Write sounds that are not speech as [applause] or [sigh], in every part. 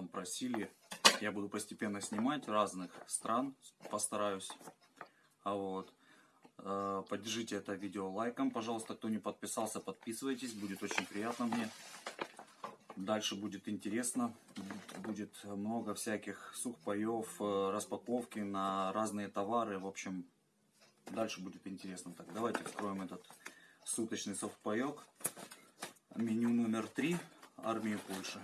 там просили. Я буду постепенно снимать разных стран, постараюсь. А вот. Э, Поддержите это видео лайком, пожалуйста. Кто не подписался, подписывайтесь. Будет очень приятно мне. Дальше будет интересно. Будет много всяких сухпаев, э, распаковки на разные товары. В общем, дальше будет интересно. Так, давайте вскроем этот суточный совпаек. Меню номер три армии Польши.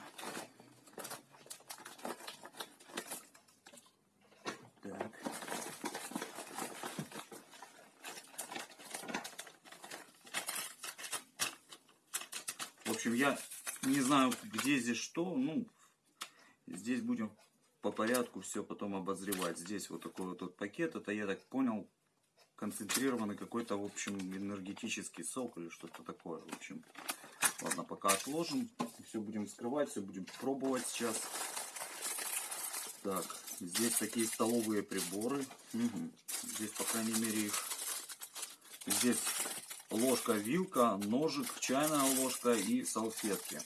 Так. В общем, я не знаю, где здесь что. Ну, здесь будем по порядку все потом обозревать. Здесь вот такой вот, вот пакет. Это, я так понял, концентрированный какой-то, в общем, энергетический сок или что-то такое. В общем, ладно, пока отложим. Все будем вскрывать, все будем пробовать сейчас. Так, здесь такие столовые приборы. Угу. Здесь, по крайней мере, их... Здесь ложка, вилка, ножик, чайная ложка и салфетки.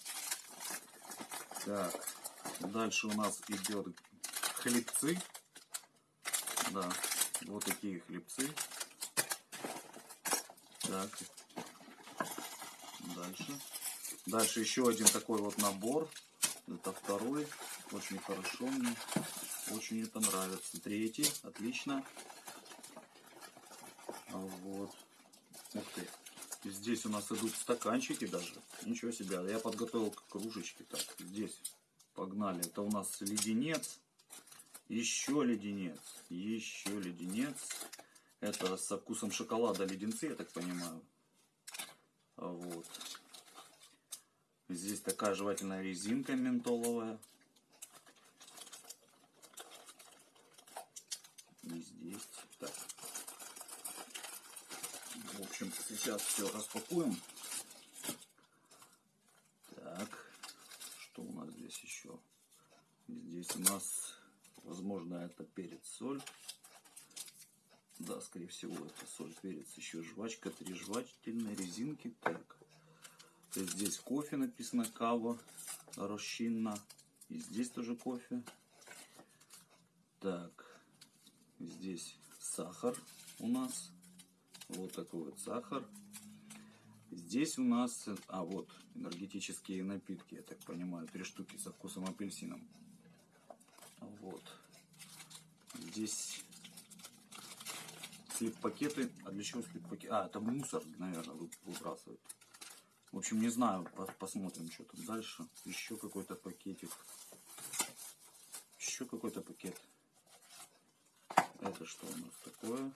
Так, дальше у нас идет хлебцы. Да, вот такие хлебцы. Так, дальше. Дальше еще один такой вот набор. Это второй. Очень хорошо мне. Очень это нравится. Третий. Отлично. Вот. Ух ты. Здесь у нас идут стаканчики даже. Ничего себе. Я подготовил кружечки. Так, здесь. Погнали. Это у нас леденец. Еще леденец. Еще леденец. Это со вкусом шоколада леденцы, я так понимаю. Вот. Здесь такая жевательная резинка ментоловая. И здесь. Так. В общем, сейчас все распакуем. Так. Что у нас здесь еще? Здесь у нас, возможно, это перец, соль. Да, скорее всего, это соль, перец, еще жвачка, три жвачательные резинки. Так. Здесь кофе написано кава, розчинна. И здесь тоже кофе. Так. Здесь сахар у нас. Вот такой вот сахар. Здесь у нас, а вот, энергетические напитки, я так понимаю, три штуки со вкусом апельсином. Вот. Здесь слип-пакеты. А для чего слип-пакеты? А, это мусор, наверное, выбрасывают. В общем, не знаю, посмотрим, что там дальше. Еще какой-то пакетик. Еще какой-то пакет. Это что у нас такое?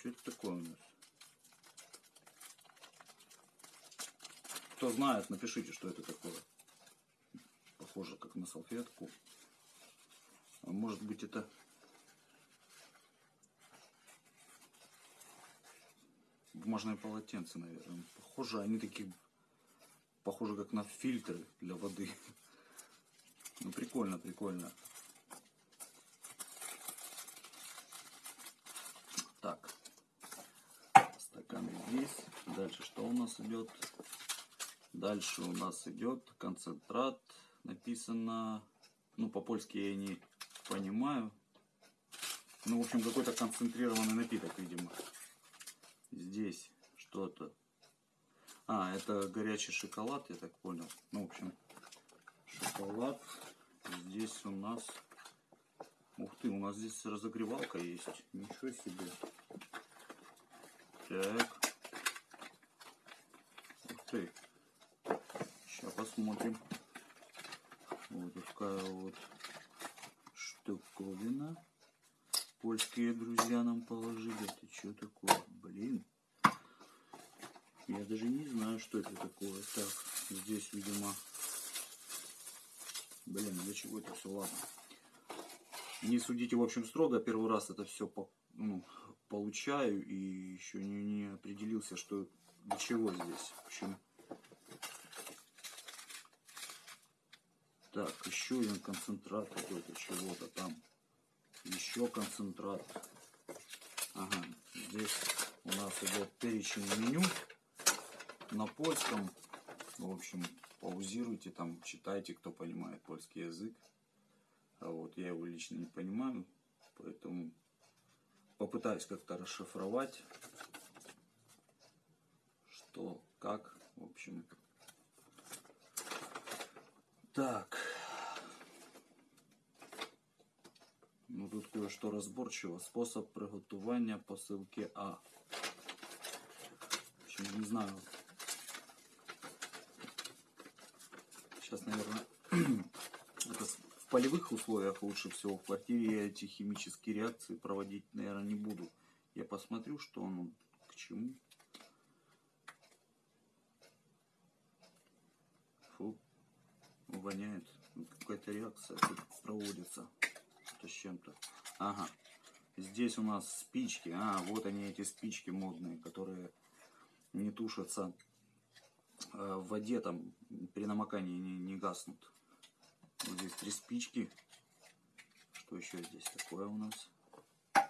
Что это такое у нас? Кто знает, напишите, что это такое. Похоже, как на салфетку. А может быть это... Бумажные полотенца, наверное. Похоже, они такие... Похоже, как на фильтры для воды. [laughs] Ну, прикольно, прикольно. Так. Стаканы здесь. Дальше что у нас идет? Дальше у нас идет концентрат. Написано, ну по-польски я не понимаю. Ну, в общем, какой-то концентрированный напиток, видимо. Здесь что-то. А, это горячий шоколад, я так понял. Ну, в общем, шоколад. Здесь у нас... Ух ты, у нас здесь разогревалка есть. Ничего себе. Так. Ух ты. Сейчас посмотрим. Вот такая вот штуковина. Польские друзья нам положили. Это что такое? Блин. Я даже не знаю, что это такое. Так, здесь, видимо... Блин, для чего это все? Ладно. Не судите, в общем, строго. Первый раз это все по, ну, получаю. И еще не, не определился, что для чего здесь. В общем, Так, еще один концентрат какой-то чего-то там. Еще концентрат. Ага, здесь у нас идет перечень меню на польском. В общем, паузируйте там, читайте, кто понимает польский язык. А вот я его лично не понимаю, поэтому попытаюсь как-то расшифровать, что, как, в общем. Так. Ну тут кое-что разборчиво. Способ приготування посилки А. В общем, не знаю. Сейчас, наверное, полевых условиях лучше всего. В квартире я эти химические реакции проводить, наверное, не буду. Я посмотрю, что оно к чему. Фу, воняет. Ну, Какая-то реакция проводится. Это с чем-то. Ага. Здесь у нас спички. А, вот они, эти спички модные, которые не тушатся э, в воде, там при намокании не, не гаснут. Вот здесь три спички. Что еще здесь такое у нас? А,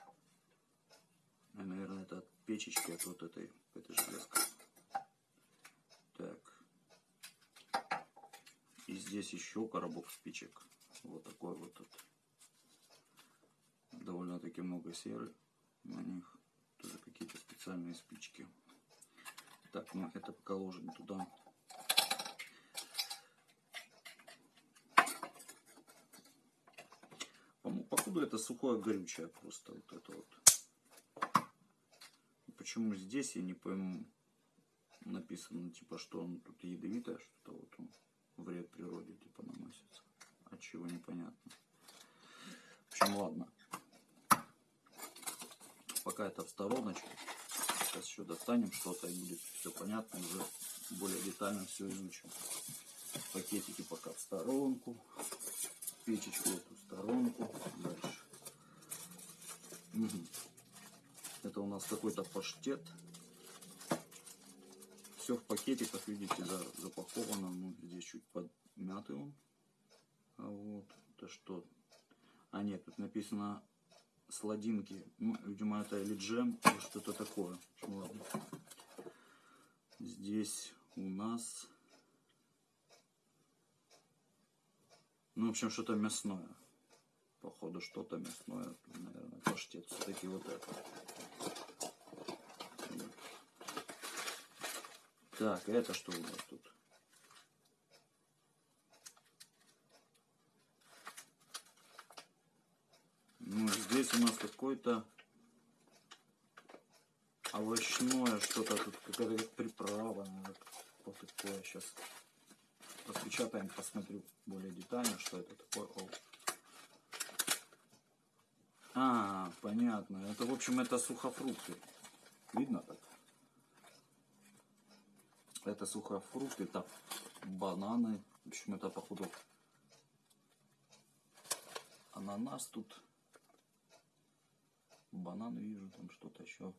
наверное, это от печечки, от вот этой, этой железка. Так. И здесь еще коробок спичек. Вот такой вот тут. Довольно-таки много серы на них. Тоже какие-то специальные спички. Так, ну это пока ложим туда. Походу это сухое горючее просто вот это вот. Почему здесь я не пойму написано типа что он тут ядовитое что-то вот он вред природе типа наносится. От чего непонятно. В общем, ладно. Пока это в стороночку. Сейчас еще достанем что-то и будет все понятно. Уже более детально все изучим. Пакетики пока в сторонку. Печечку эту сторонку. Дальше. Мгм. Это у нас какой-то паштет. Все в пакетиках, видите, за- запаковано. Ну, здесь чуть подмятый он. А вот, это что? А нет, тут написано сладинки. Ну, видимо, это или джем, или что-то такое. Ладно. Здесь у нас... Ну, в общем, что-то мясное. Походу, что-то мясное. Наверное, паштет. Все-таки вот это. Так, а это что у нас тут? Ну, здесь у нас какой-то овощное что-то тут, какая-то как приправа, наверное, вот такое. Сейчас распечатаем, посмотрю более детально, что это такое. О. А, понятно. Это, в общем, это сухофрукты. Видно так? Это сухофрукты, это бананы. В общем, это, походу, ананас тут. Бананы вижу, там что-то еще.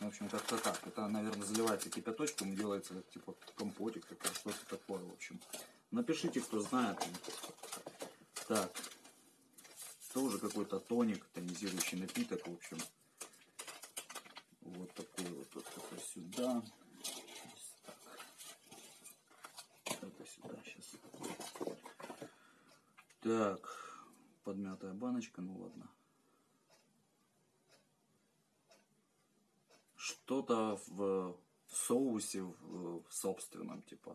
В общем, как-то так. Это, наверное, заливается кипяточком делается типа компотик, что-то такое, в общем. Напишите, кто знает. Так. Тоже какой-то тоник, тонизирующий напиток, в общем. Вот такой вот, вот такой сюда. Так. Это сюда сейчас. Так. Подмятая баночка, ну ладно. Что-то в соусе, в, в собственном, типа,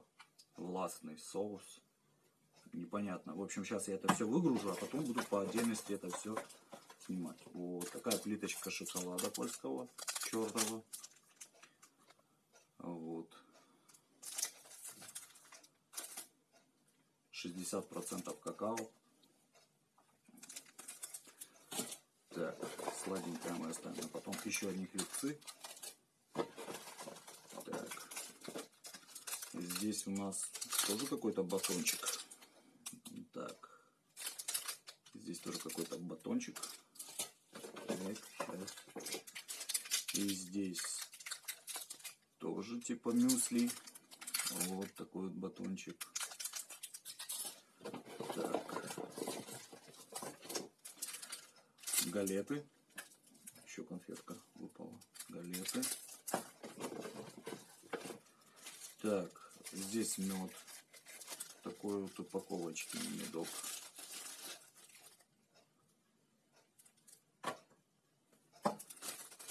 властный соус. Непонятно. В общем, сейчас я это все выгружу, а потом буду по отдельности это все снимать. Вот такая плиточка шоколада польского, черного. Вот. 60% какао. Так, сладенькое мы оставим. А потом еще одни хлебцы. Так. Здесь у нас тоже какой-то батончик. Так. Здесь тоже какой-то батончик. И здесь тоже типа мюсли. Вот такой вот батончик. Так. Галеты. Еще конфетка выпала. Галеты. Так, Здесь мед. Такой вот упаковочки медок.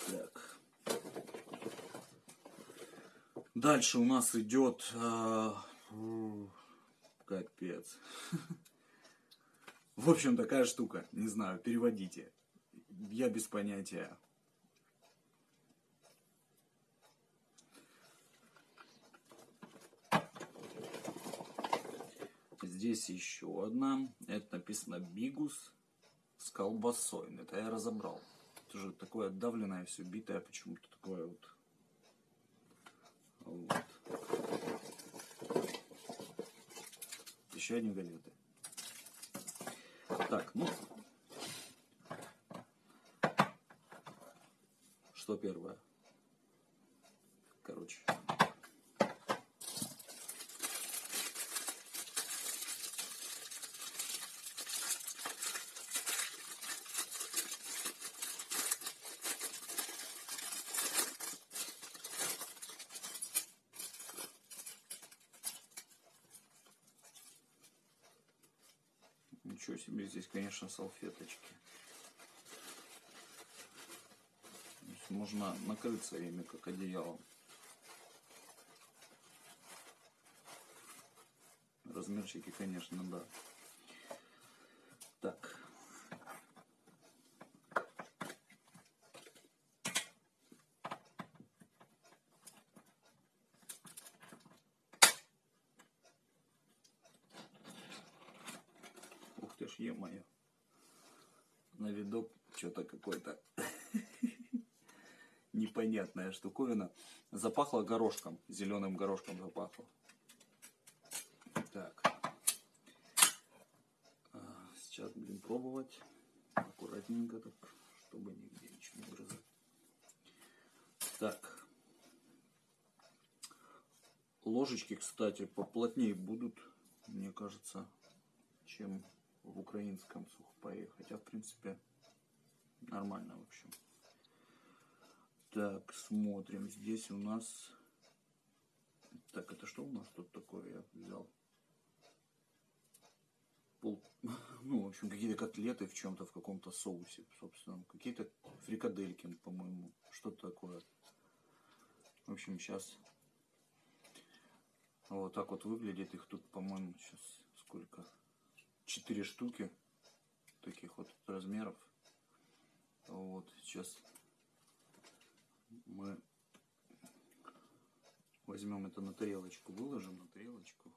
Так. Дальше у нас идет фу, капец. [laughs] В общем, такая штука. Не знаю, переводите. Я без понятия. Здесь еще одна. Это написано бигус с колбасой. Это я разобрал. Это же такое давленное, все битое, почему-то такое вот. Вот. Еще одни галеты. Так, ну. Что первое? Короче. Ничего себе, конечно, салфеточки. Можно накрыться ими, как одеялом. Размерчики, конечно, да. Так. Ух ты ж, е-мое. На видок что-то какой-то непонятная штуковина. Запахло горошком, зеленым горошком запахло. Так. А, Сейчас будем пробовать. Аккуратненько так, чтобы нигде ничего не вырезать. Так. Ложечки, кстати, поплотнее будут, мне кажется, чем в украинском сухпае. Хотя, в принципе, нормально, в общем. Так, смотрим. Здесь у нас... Так, это что у нас тут такое я взял? Пол... [laughs] Ну, в общем, какие-то котлеты в чем-то, в каком-то соусе, собственно. Какие-то фрикадельки, по-моему. Что-то такое. В общем, сейчас... Вот так вот выглядит. Их тут, по-моему, сейчас сколько? Четыре штуки. Таких вот размеров. Вот, сейчас мы возьмем это на тарелочку, выложим на тарелочку,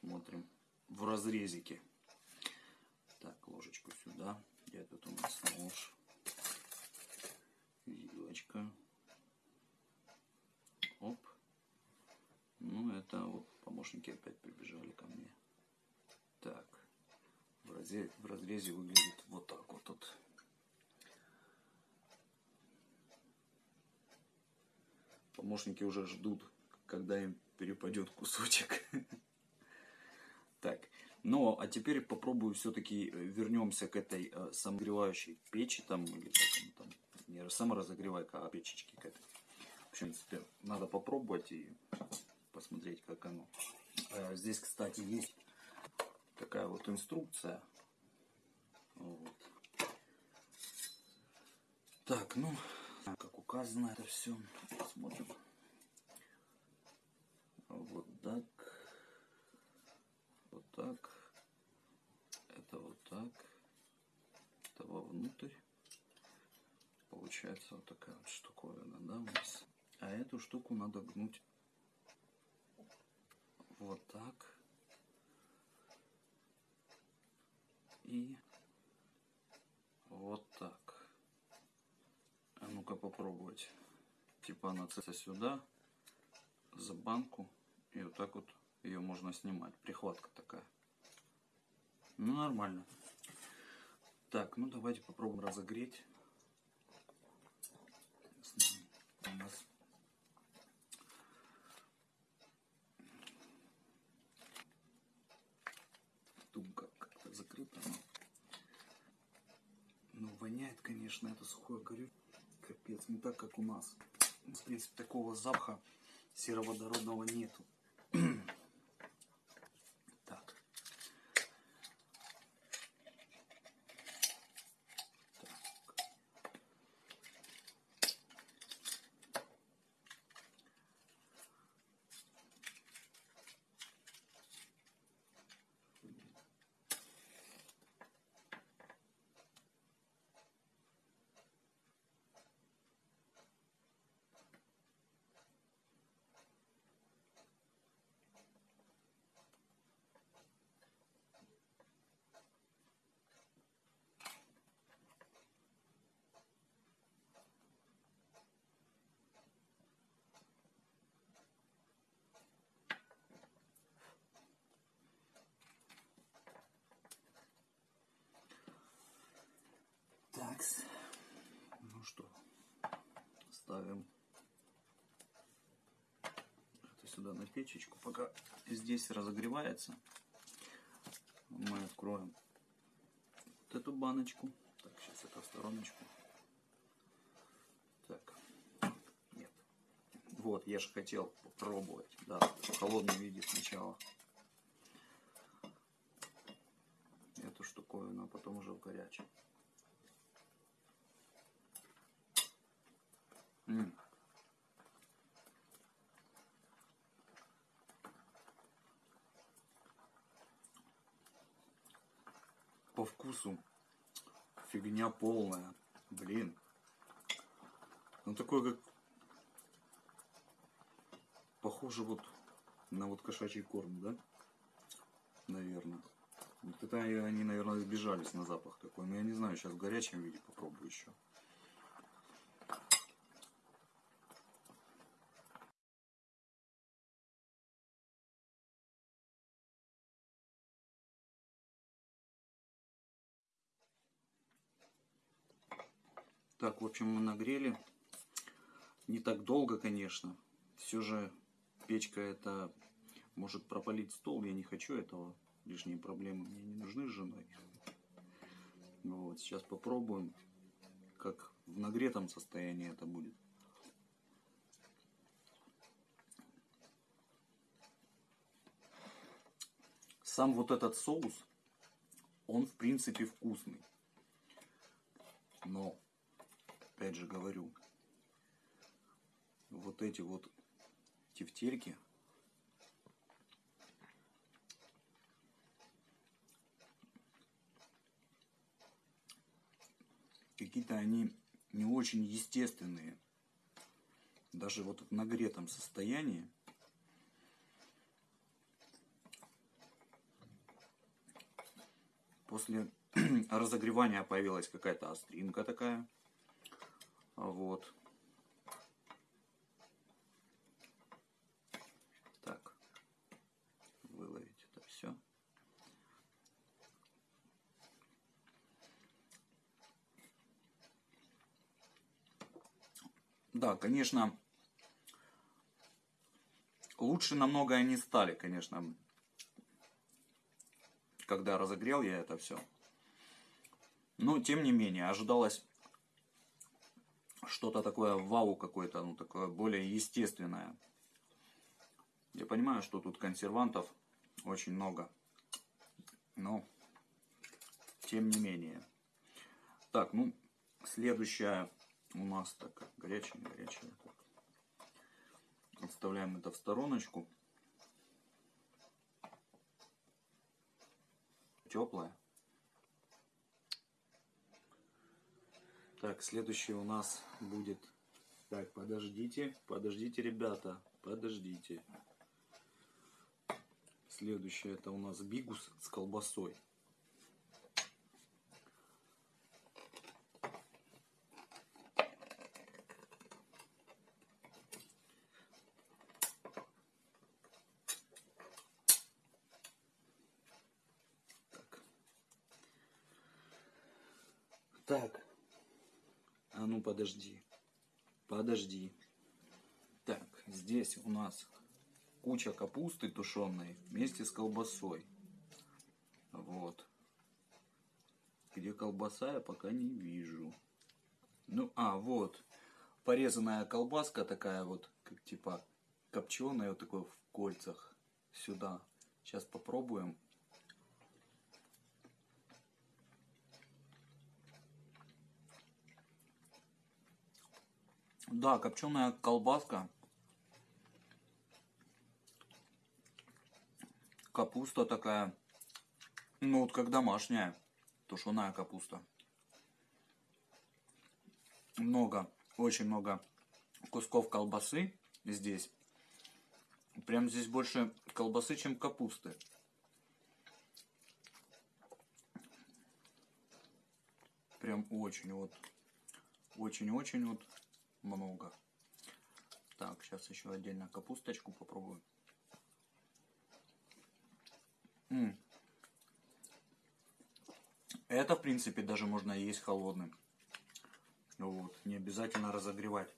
смотрим в разрезике. Так, ложечку сюда. Где тут у нас нож? Вилочка. Оп. Ну, это вот помощники опять прибежали ко мне. Так. В разрезе, в разрезе выглядит вот так вот тут. Помощники уже ждут, когда им перепадет кусочек. [laughs] Так, ну а теперь попробую все-таки вернемся к этой э, самогревающей печи там, или как там, не саморазогревайка, а печечки к этой. В общем, теперь надо попробовать и посмотреть, как оно. Э, Здесь, кстати, есть такая вот инструкция. Вот. Так, ну, как указано это все. Смотрим. Вот так. Вот так. Это вот так. Это вовнутрь. Получается вот такая вот штуковина, да, у нас. А эту штуку надо гнуть вот так. И вот так. А ну-ка попробовать. Типа она сюда, за банку. И вот так вот ее можно снимать. Прихватка такая. Ну, нормально. Так, ну давайте попробуем разогреть. У нас тумка как-то закрыта. но- воняет, конечно, это сухое горю. Капец, не так, как у нас. В принципе, такого запаха сероводородного нету. Так. Ну что, ставим это сюда на печечку. Пока здесь разогревается, мы откроем вот эту баночку. Так, сейчас это в стороночку. Так. Нет. Вот, я же хотел попробовать. Да, в холодном виде сначала. Эту штуковину, а потом уже в горячем. М. По вкусу фигня полная. Блин. Ну такой как... Похоже вот на вот кошачий корм, да? Наверное. Вот это они, наверное, сбежались на запах такой. Но я не знаю, сейчас в горячем виде попробую еще. Общем, мы нагрели. Не так долго, конечно. Все же печка это может пропалить стол. Я не хочу этого. Лишние проблемы мне не нужны с женой. Вот, сейчас попробуем, как в нагретом состоянии это будет. Сам вот этот соус, он в принципе вкусный. Но опять же говорю, вот эти вот тефтельки, какие-то они не очень естественные. Даже вот в нагретом состоянии. После [clears throat] разогревания появилась какая-то остринка такая. Вот. Так. Выловить это все. Да, конечно, лучше намного они стали, конечно, когда разогрел я это все. Но, тем не менее, ожидалось что-то такое вау какое-то, ну такое более естественное. Я понимаю, что тут консервантов очень много, но тем не менее. Так, ну, следующая у нас так, горячая, горячая. Отставляем это в стороночку. Теплая. Так, следующий у нас будет... Так, подождите, подождите, ребята, подождите. Следующее это у нас бигус с колбасой. Так. Так. А ну подожди. Подожди. Так, здесь у нас куча капусты тушеной вместе с колбасой. Вот. Где колбаса, я пока не вижу. Ну, а, вот. Порезанная колбаска такая вот, как типа копченая, вот такой в кольцах. Сюда. Сейчас попробуем. Да, копченая колбаска. Капуста такая. Ну, вот как домашняя. Тушеная капуста. Много, очень много кусков колбасы здесь. Прям здесь больше колбасы, чем капусты. Прям очень вот. Очень-очень вот много. Так, сейчас еще отдельно капусточку попробую. М -м. Это, в принципе, даже можно есть холодным. Вот, не обязательно разогревать.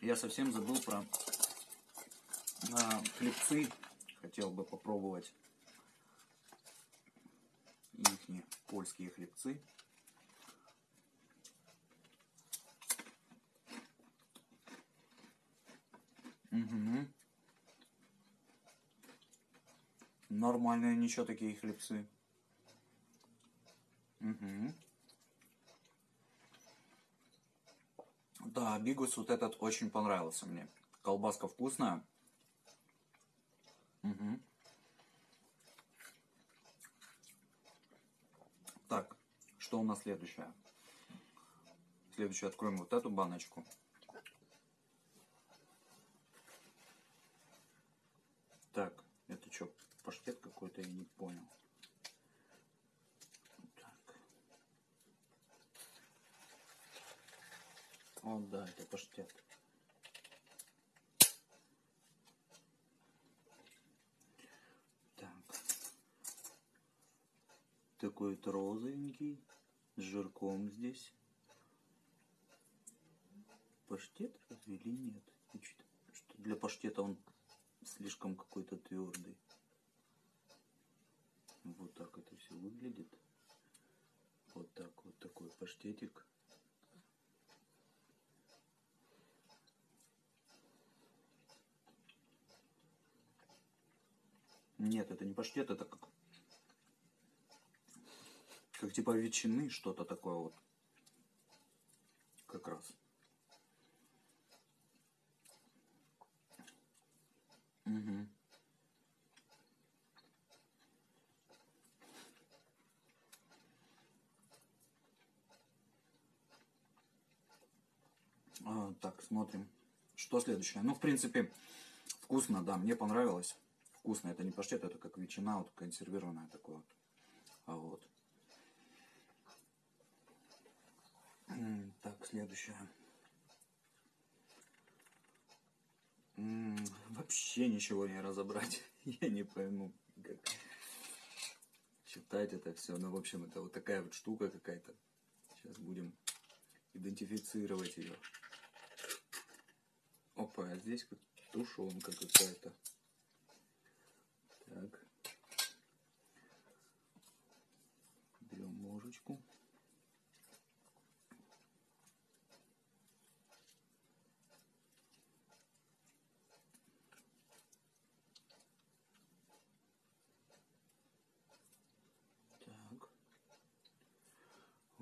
Я совсем забыл про а, хлебцы. Хотел бы попробовать их польские хлебцы. Угу. Нормальные ничего такие хлебцы. Угу. Да, бигус вот этот очень понравился мне. Колбаска вкусная. Угу. Так, что у нас следующее? Следующее откроем вот эту баночку. Так, это что, паштет какой-то, я не понял. Так. О, да, это паштет. такой вот розовенький, с жирком здесь. Паштет разве или нет? Для паштета он слишком какой-то твердый. Вот так это все выглядит. Вот так вот такой паштетик. Нет, это не паштет, это как как типа ветчины, что-то такое вот. Как раз. Угу. А, так, смотрим. Что следующее? Ну, в принципе, вкусно, да, мне понравилось. Вкусно, это не паштет, это как ветчина, вот консервированная такое вот. А вот. Так, следующее. Вообще ничего не разобрать. [laughs] Я не пойму, как читать это все. Ну, в общем, это вот такая вот штука какая-то. Сейчас будем идентифицировать ее. Опа, а здесь как тушенка какая-то. Так. Берем ложечку.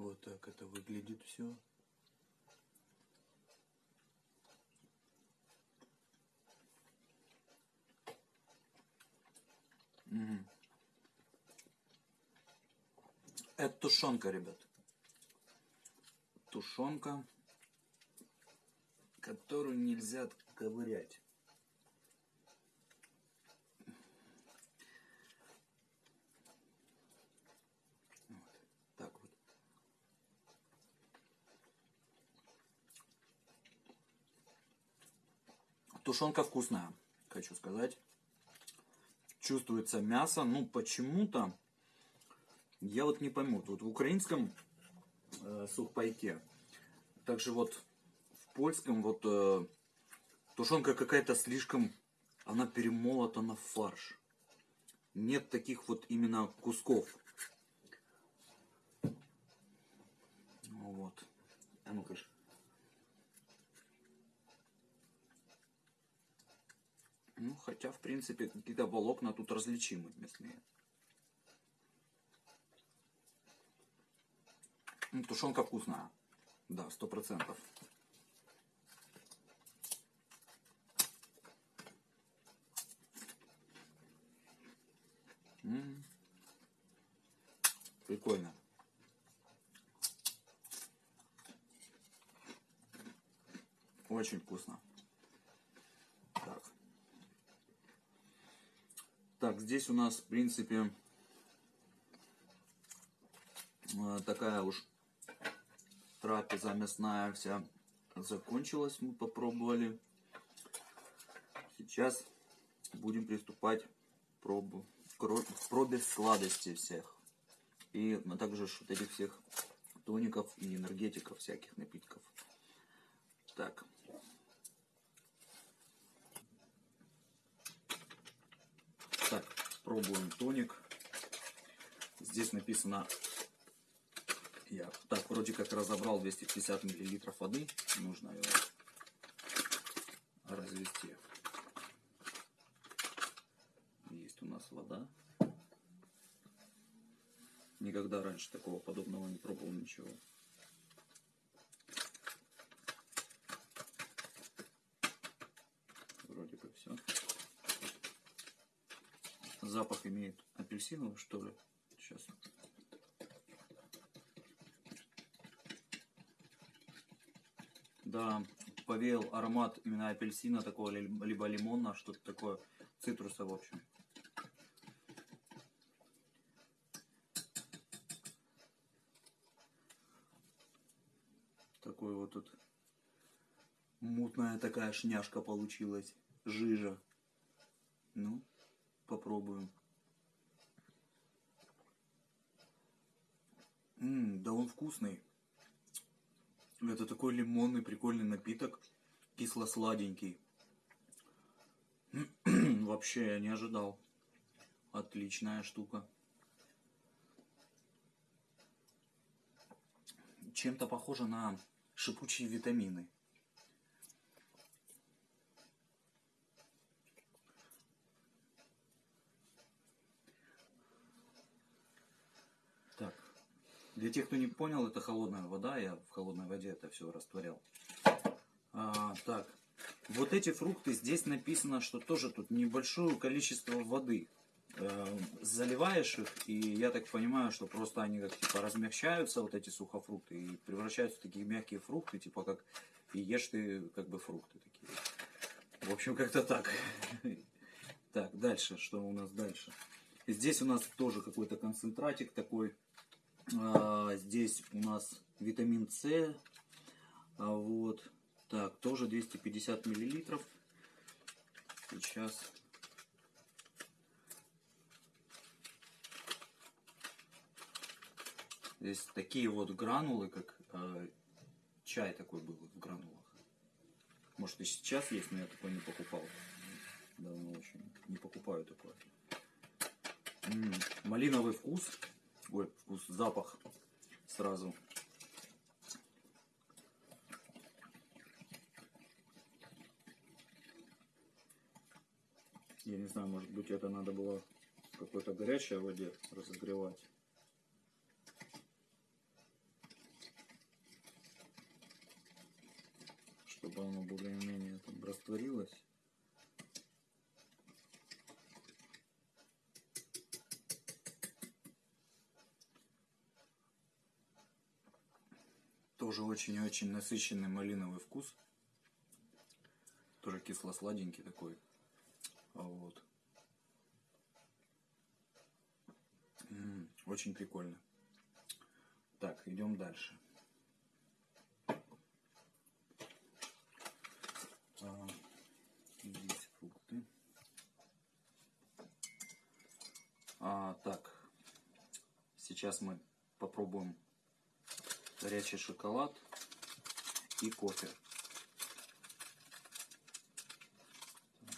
Вот так это выглядит все. Угу. Это тушенка, ребят. Тушенка, которую нельзя ковырять. Тушенка вкусная, хочу сказать. Чувствуется мясо, ну почему-то, я вот не пойму, вот в украинском э, сухпайке, также вот в польском вот э, тушенка какая-то слишком, она перемолота на фарш. Нет таких вот именно кусков. Вот. А ну-ка. Ну, хотя, в принципе, какие-то волокна тут различимы мясные. Ну, тушенка вкусная. Да, сто процентов. Прикольно. Очень вкусно. Так, здесь у нас, в принципе, э, такая уж трапеза мясная вся закончилась. Мы попробовали. Сейчас будем приступать к пробу, к пробе сладостей всех. И также вот этих всех тоников и энергетиков всяких напитков. Так. Так, пробуем тоник. Здесь написано, я так вроде как разобрал 250 миллилитров воды. Нужно его развести. Есть у нас вода. Никогда раньше такого подобного не пробовал ничего. Вроде как все. Запах имеет апельсиновый, что ли? Сейчас. Да, повеял аромат именно апельсина такого, либо лимона, что-то такое, цитруса в общем. Такой вот тут мутная такая шняшка получилась, жижа. Ну, попробуем. М, да он вкусный. Это такой лимонный прикольный напиток, кисло-сладенький. [clears throat] Вообще я не ожидал. Отличная штука. Чем-то похоже на шипучие витамины. Так, для тех, кто не понял, это холодная вода, я в холодной воде это все растворял. А, так, вот эти фрукты, здесь написано, что тоже тут небольшое количество воды. Э, заливаешь их, и я так понимаю, что просто они как типа размягчаются, вот эти сухофрукты, и превращаются в такие мягкие фрукты, типа как и ешь ты как бы фрукты такие. В общем, как-то так. [laughs] Так, дальше, что у нас дальше? Здесь у нас тоже какой-то концентратик такой. А, здесь у нас витамин С. А, вот. Так, тоже 250 миллилитров. Сейчас. Здесь такие вот гранулы, как э, чай такой был в гранулах. Может и сейчас есть, но я такой не покупал. Давно очень не покупаю такое. М -м, малиновый вкус. Ой, вкус, запах сразу. Я не знаю, может быть это надо было в какой-то горячей воде разогревать. Чтобы оно более-менее растворилось. Тоже очень-очень насыщенный малиновый вкус. Тоже кисло-сладенький такой. А вот. М -м, очень прикольно. Так, идем дальше. А, здесь фрукты. А, так, сейчас мы попробуем горячий шоколад и кофе.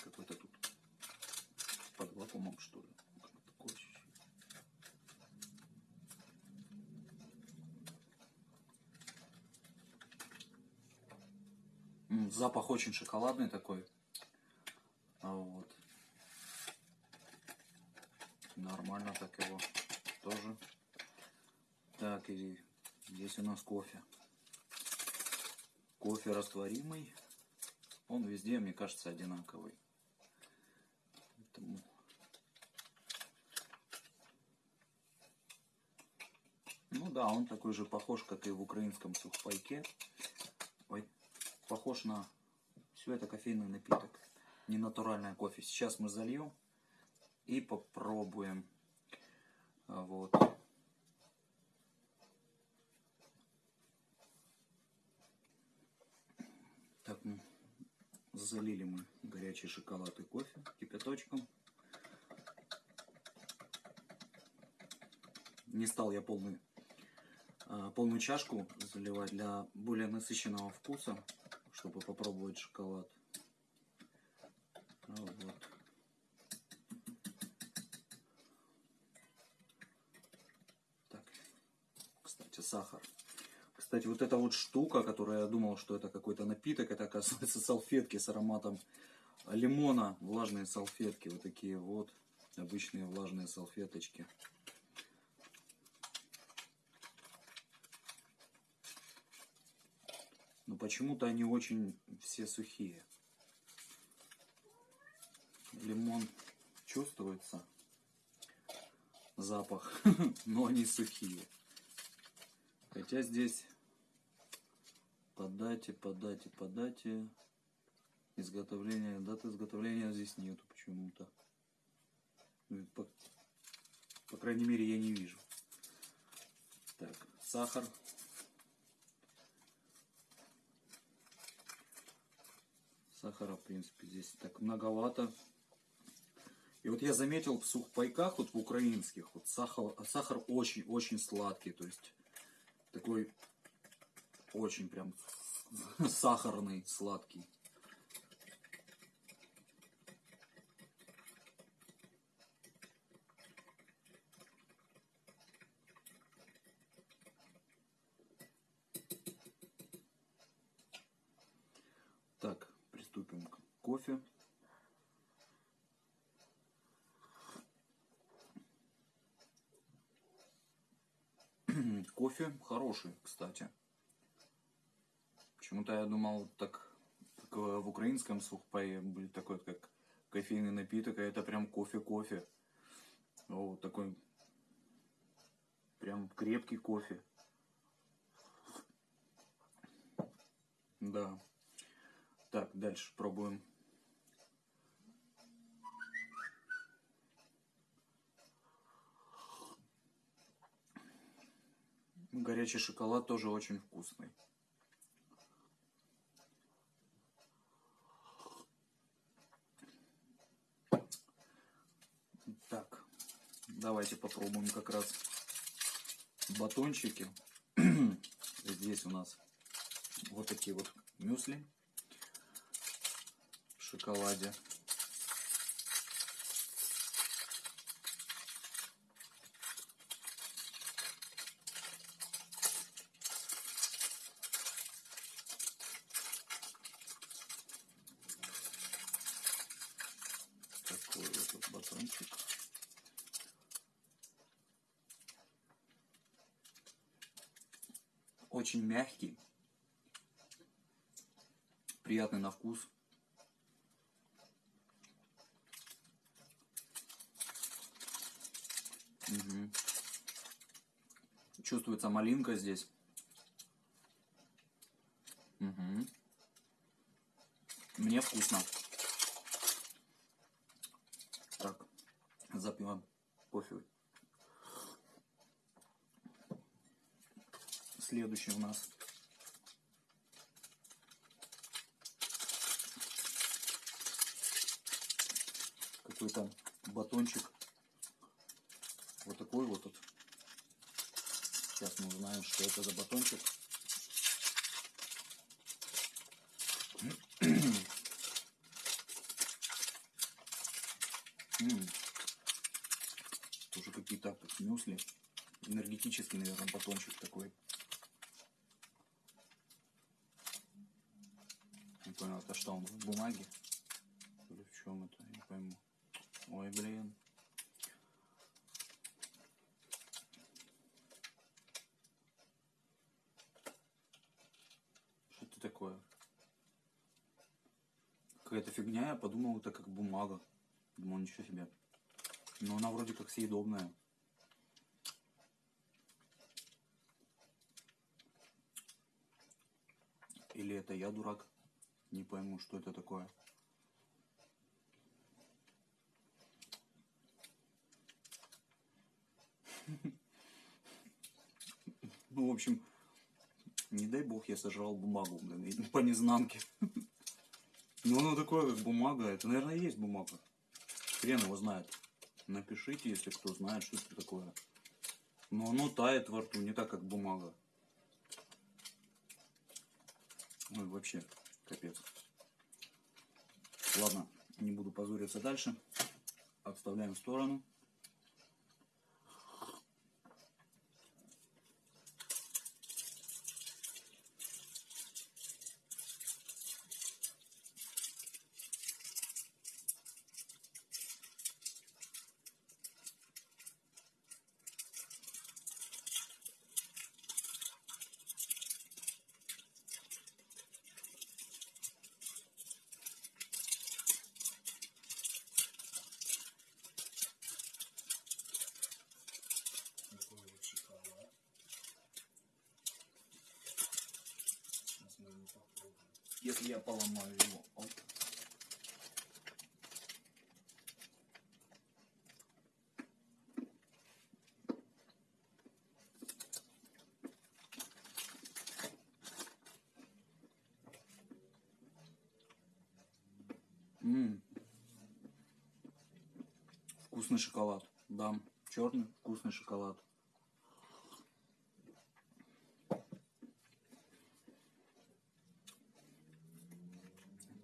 Какой-то тут под вакуумом, что ли. Запах очень шоколадный такой. А вот. Нормально так его тоже. Так, и Здесь у нас кофе. Кофе растворимый. Он везде, мне кажется, одинаковый. Поэтому... Ну да, он такой же похож, как и в украинском сухпайке. Ой, похож на все это кофейный напиток. Не натуральное кофе. Сейчас мы зальем и попробуем. Вот. Так, ну, залили мы горячий шоколад и кофе кипяточком. Не стал я полный а, полную чашку заливать для более насыщенного вкуса, чтобы попробовать шоколад. А Вот. Так, кстати, сахар. Кстати, вот эта вот штука, которая я думал, что это какой-то напиток, это оказывается салфетки с ароматом лимона, влажные салфетки, вот такие вот обычные влажные салфеточки. Но почему-то они очень все сухие. Лимон чувствуется, запах, [laughs] но они сухие. Хотя здесь по дате, по дате, по дате изготовления, здесь нету почему-то. Ну, По, по крайней мере я не вижу. Так, сахар. Сахара, в принципе, здесь так многовато. И вот я заметил в сухпайках, вот в украинских, вот сахар очень-очень сладкий. То есть такой очень прям [laughs] сахарный, сладкий. Так, приступим к кофе. [clears throat] Кофе хороший, кстати. Почему-то я думал, так как в украинском сухпае будет такой, как кофейный напиток, а это прям кофе-кофе. Вот такой прям крепкий кофе. Да. Так, дальше пробуем. Горячий шоколад тоже очень вкусный. Так, давайте попробуем как раз батончики. [clears throat] Здесь у нас вот такие вот мюсли в шоколаде. Такой вот тут батончик. Очень мягкий. Приятный на вкус. Мгм. Чувствуется малинка здесь. Мгм. Мне вкусно. Так, запьем кофе. Следующий у нас. Какой-то батончик. Вот такой вот тут. Сейчас мы узнаем, что это за батончик. [clears throat] Тоже какие-то мюсли. Энергетический, наверное, батончик такой. Понял, это что он в бумаге? Или в чем это? Не пойму. Ой, блин. Что это такое? Какая-то фигня, я подумал, это как бумага. Думал, ничего себе. Но она вроде как съедобная. Или это я дурак? Не пойму, что это такое. [laughs] Ну, в общем, не дай бог я сожрал бумагу, блин, по незнанке. [laughs] Ну, оно такое, как бумага. Это, наверное, есть бумага. Хрен его знает. Напишите, если кто знает, что это такое. Но оно тает во рту, не так, как бумага. Ой, вообще капец. Ладно, не буду позориться дальше. Отставляем в сторону. Если я поломаю его. Оп. М. Вкусный шоколад. Да, черный вкусный шоколад.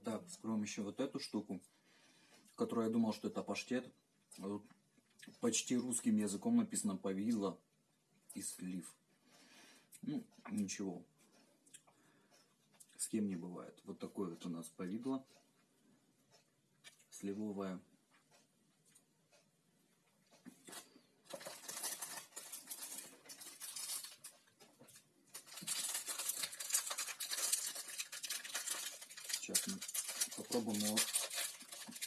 Так, вскроем еще вот эту штуку, которую я думал, что это паштет. Тут почти русским языком написано повидло и слив. Ну, ничего. С кем не бывает. Вот такое вот у нас повидло. Сливовое. Сейчас мы попробуем его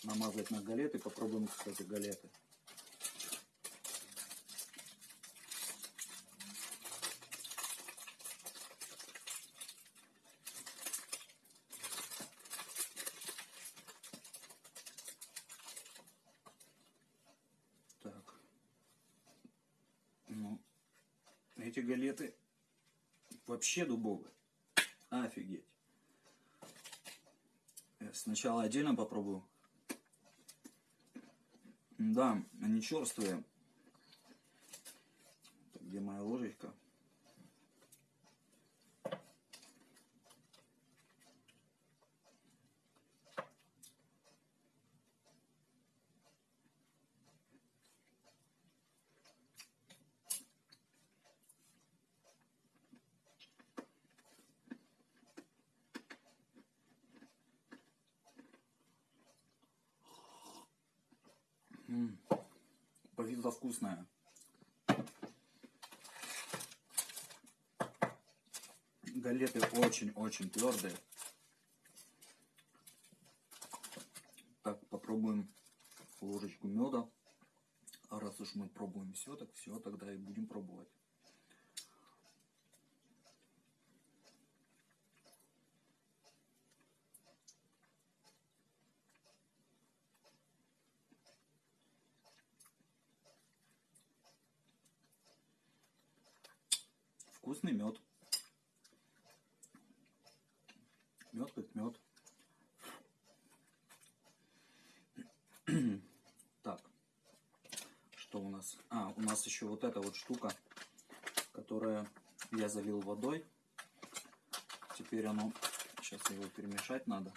намазать на галеты. Попробуем, кстати, галеты. Так. Ну, эти галеты вообще дубовые. Офигеть. Сначала отдельно попробую. Да, они черствые. Где моя ложечка? М, Вкусное. Галеты очень-очень твердые. Так, попробуем ложечку меда. А раз уж мы пробуем все, так все, тогда и будем пробовать. Вкусный мед. Мед как мед. [clears throat] Так, что у нас? А, у нас еще вот эта вот штука, которая я залил водой. Теперь оно, сейчас его перемешать надо.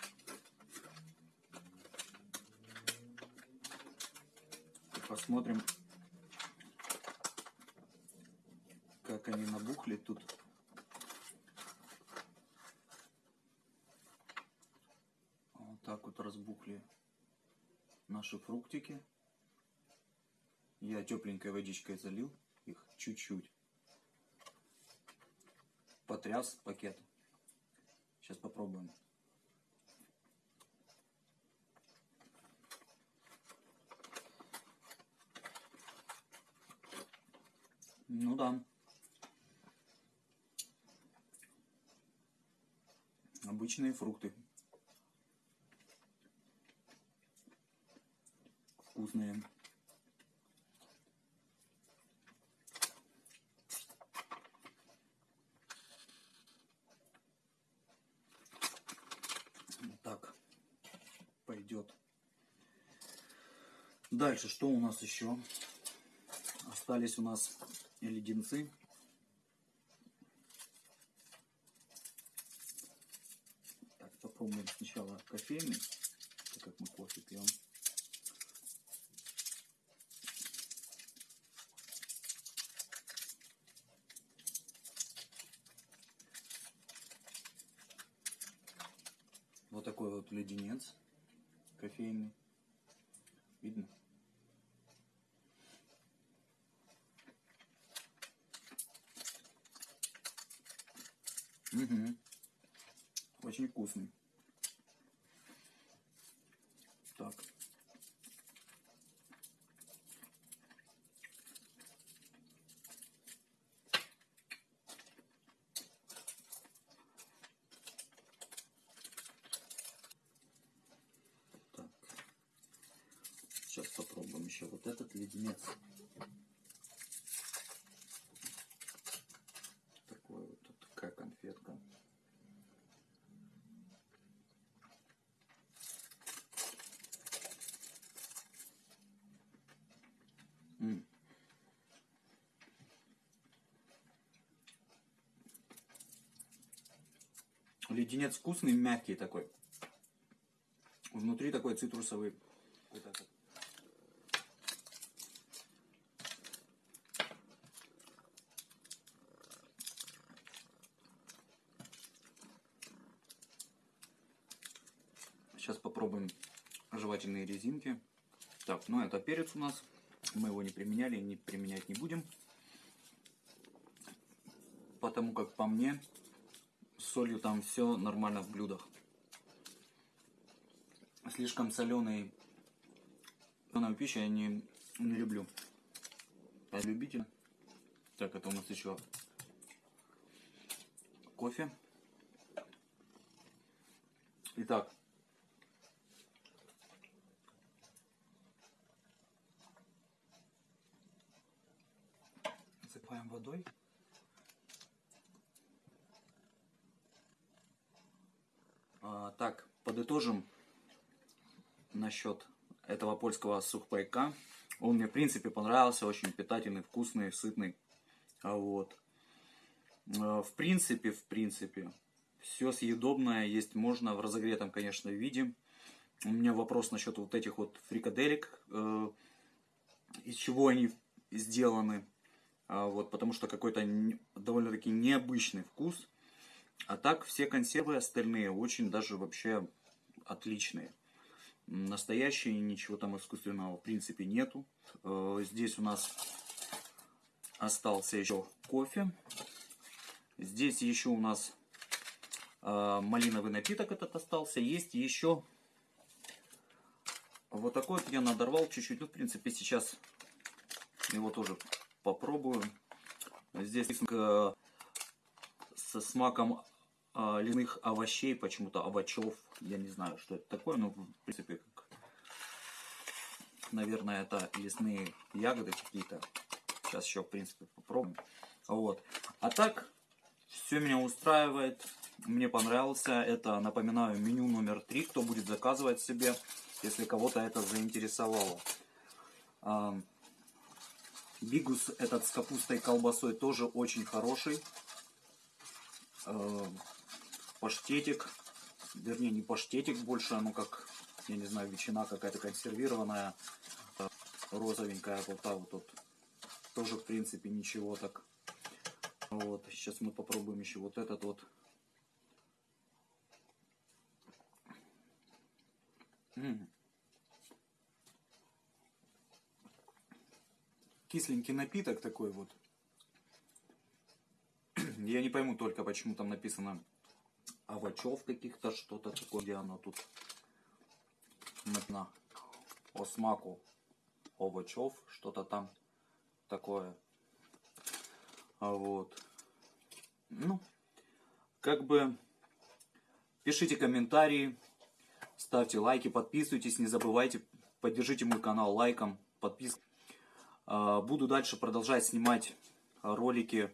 Посмотрим, как они набухли тут. Вот так вот разбухли наши фруктики. Я тепленькой водичкой залил их чуть-чуть. Потряс пакет. Сейчас попробуем. Ну да. Обычные фрукты. Вкусные. Так, пойдет. Дальше, что у нас еще? Остались у нас леденцы. Попробуем сначала кофейный, так как мы кофе пьем. Вот такой вот леденец кофейный. Видно? Угу. Очень вкусный. Так. Так. Сейчас попробуем еще вот этот леденец. Такой вот тут такая конфетка. М. Леденец вкусный, мягкий такой. Внутри такой цитрусовый. Сейчас попробуем жевательные резинки. Так, ну это перец у нас. Мы его не применяли, не применять не будем. Потому как по мне, солью там все нормально в блюдах. Слишком соленый соленую пищу я не, не люблю. Я любитель. Так, это у нас еще кофе. Итак, засыпаем водой. А, так, подытожим насчет этого польского сухпайка. Он мне, в принципе, понравился. Очень питательный, вкусный, сытный. А вот. А, В принципе, в принципе, все съедобное есть можно в разогретом, конечно, виде. У меня вопрос насчет вот этих вот фрикаделек. э, Из чего они сделаны. А, Вот, потому что какой-то довольно-таки необычный вкус. А так все консервы остальные очень даже вообще отличные. Настоящие, ничего там искусственного в принципе нету. Э, Здесь у нас остался еще кофе. Здесь еще у нас э, малиновый напиток этот остался. Есть еще вот такой вот я надорвал чуть-чуть. Ну, в принципе, сейчас его тоже попробую. Здесь э, со смаком лесных овощей, почему-то овощев. Я не знаю, что это такое, но в принципе, как, наверное, это лесные ягоды какие-то. Сейчас еще, в принципе, попробуем. Вот. А так, все меня устраивает. Мне понравился. Это, напоминаю, меню номер три. Кто будет заказывать себе, если кого-то это заинтересовало. Бигус этот с капустой и колбасой тоже очень хороший. Паштетик. Вернее, не паштетик больше, оно как, я не знаю, ветчина какая-то консервированная. э, Розовенькая вот та вот тут. Тоже, в принципе, ничего так. Вот, сейчас мы попробуем еще вот этот вот. М. Кисленький напиток такой вот. [clears throat] Я не пойму только, почему там написано овощев каких-то, что-то такое, где оно тут написано о смаку овощев, что-то там такое. А вот. Ну, как бы пишите комментарии, ставьте лайки, подписывайтесь, не забывайте, поддержите мой канал лайком, подпиской. А, Буду дальше продолжать снимать ролики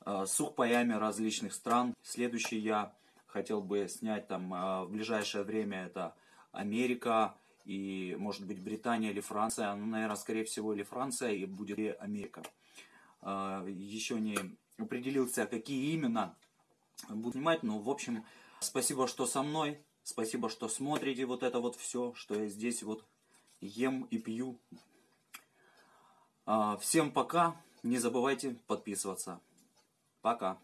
а, с сухпаями различных стран. Следующий я хотел бы снять там а, в ближайшее время это Америка и может быть Британия или Франция. Ну, наверное, скорее всего или Франция и будет и Америка. А, Еще не определился, какие именно буду снимать, но в общем Спасибо, что со мной. Спасибо, что смотрите вот это вот все, что я здесь вот ем и пью. А, Всем пока. Не забывайте подписываться. Пока.